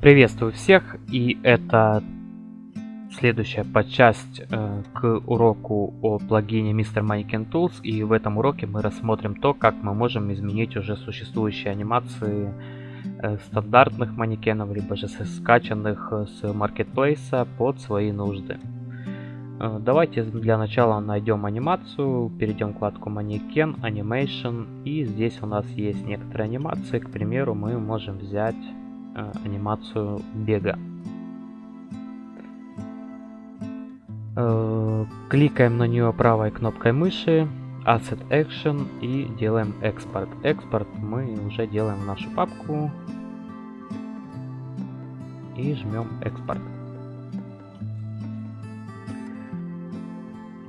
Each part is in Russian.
Приветствую всех, и это следующая подчасть э, к уроку о плагине Mr. Mannequin Tools, и в этом уроке мы рассмотрим то, как мы можем изменить уже существующие анимации э, стандартных манекенов, либо же скачанных э, с маркетплейса под свои нужды. Э, давайте для начала найдем анимацию, перейдем в вкладку манекен, Animation, и здесь у нас есть некоторые анимации, к примеру, мы можем взять Э, анимацию бега. Э, кликаем на нее правой кнопкой мыши, Asset Action и делаем экспорт. Экспорт мы уже делаем в нашу папку и жмем экспорт.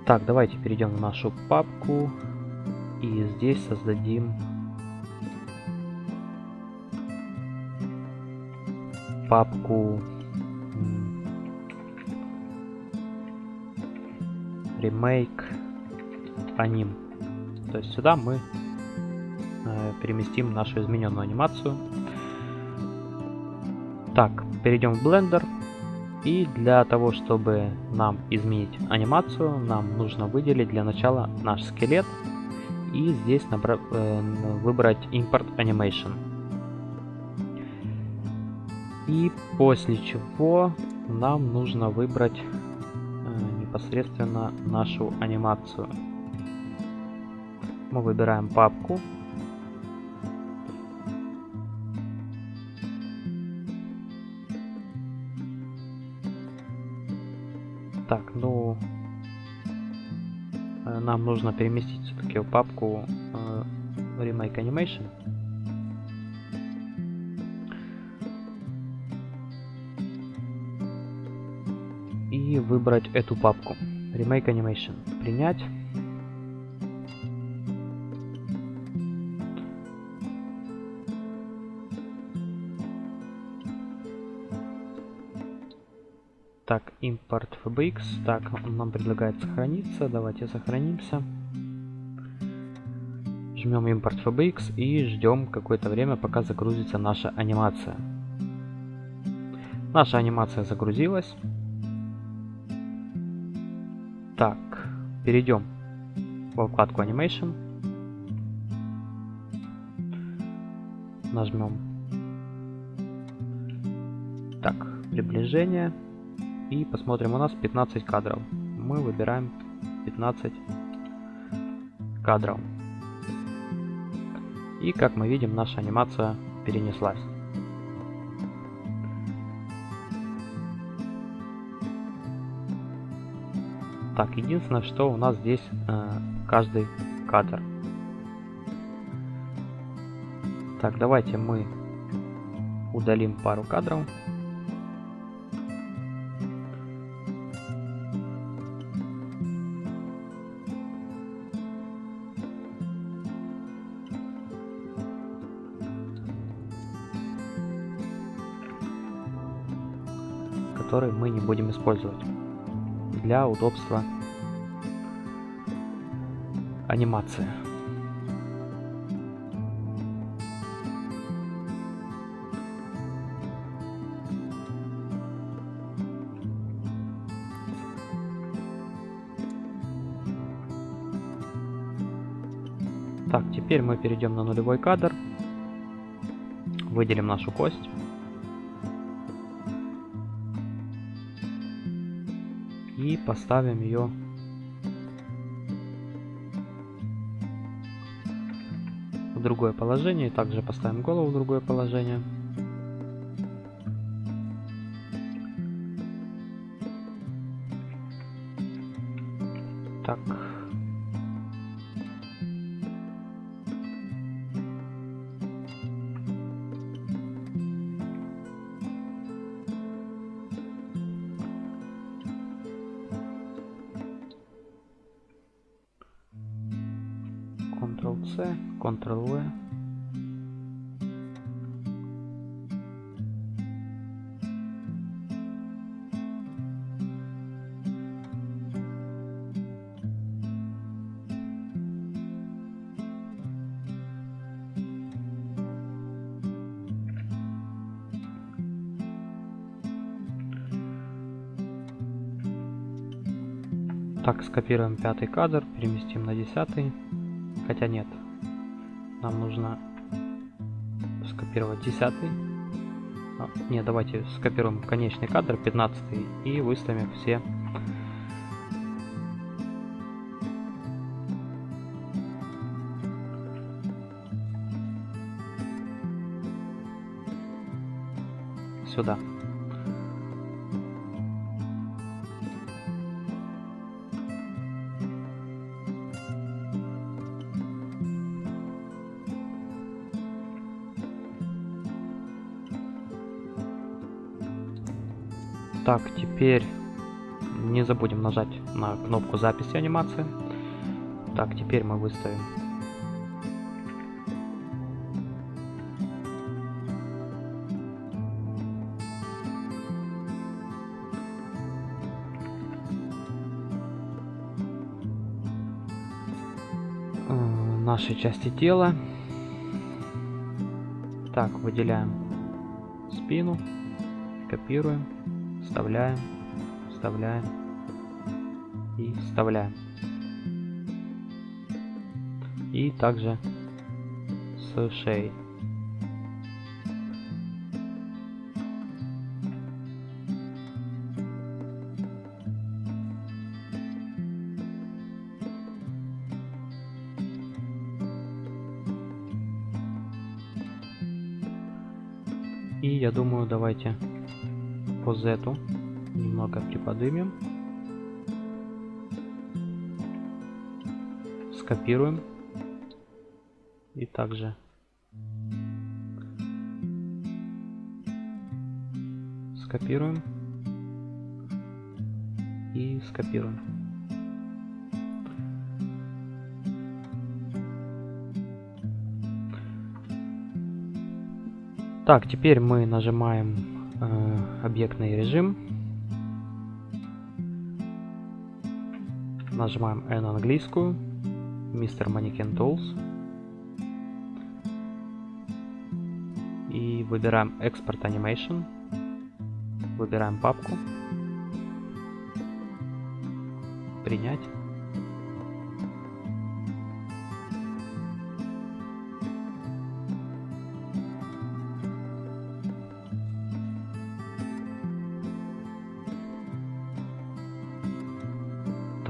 Так, давайте перейдем в нашу папку и здесь создадим папку remake аним. То есть сюда мы э, переместим нашу измененную анимацию. Так, перейдем в Blender. И для того, чтобы нам изменить анимацию, нам нужно выделить для начала наш скелет. И здесь э, выбрать Import Animation. И после чего нам нужно выбрать э, непосредственно нашу анимацию. Мы выбираем папку. Так, ну, э, нам нужно переместить все-таки папку э, Remake Animation. Выбрать эту папку. Remake Animation. Принять. Так, импорт FBX. Так, он нам предлагает сохраниться. Давайте сохранимся. Жмем импорт FBX и ждем какое-то время, пока загрузится наша анимация. Наша анимация загрузилась. Так, перейдем во вкладку Animation. Нажмем так, приближение. И посмотрим, у нас 15 кадров. Мы выбираем 15 кадров. И как мы видим, наша анимация перенеслась. Так, единственное, что у нас здесь э, каждый кадр. Так, давайте мы удалим пару кадров. которые мы не будем использовать для удобства анимации. Так, теперь мы перейдем на нулевой кадр. Выделим нашу кость. И поставим ее в другое положение. Также поставим голову в другое положение. Так. Ctrl-C, Ctrl-V. Так, скопируем пятый кадр, переместим на десятый. Хотя нет, нам нужно скопировать десятый. А, не, давайте скопируем конечный кадр, 15 и выставим все сюда. Так, теперь не забудем нажать на кнопку записи анимации. Так, теперь мы выставим нашей части тела. Так, выделяем спину, копируем, вставляем, вставляем и вставляем. И также с шеей. И я думаю, давайте по Z немного приподнимем. Скопируем. И также скопируем и скопируем. Так, теперь мы нажимаем объектный режим. Нажимаем N английскую. Mr. Mannequin Tools. И выбираем Export Animation. Выбираем папку. Принять.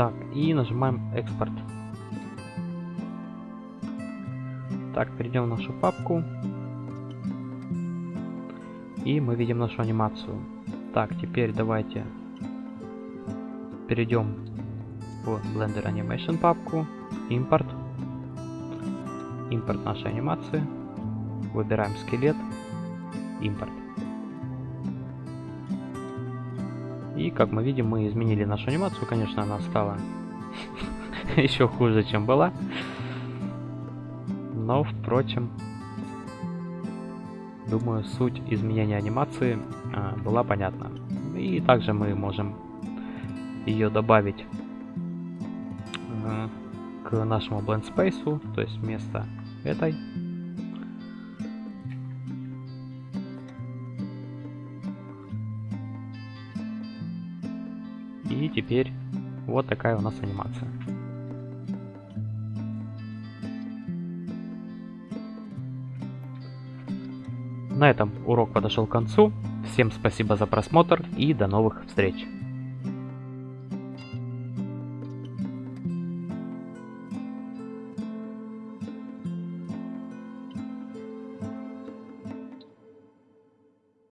Так, и нажимаем экспорт. Так, перейдем в нашу папку. И мы видим нашу анимацию. Так, теперь давайте перейдем в Blender Animation папку. Импорт. Импорт нашей анимации. Выбираем скелет. Импорт. И как мы видим, мы изменили нашу анимацию. Конечно, она стала еще хуже, чем была. Но, впрочем, думаю, суть изменения анимации а, была понятна. И также мы можем ее добавить а, к нашему blend space, то есть вместо этой теперь вот такая у нас анимация. На этом урок подошел к концу. Всем спасибо за просмотр и до новых встреч!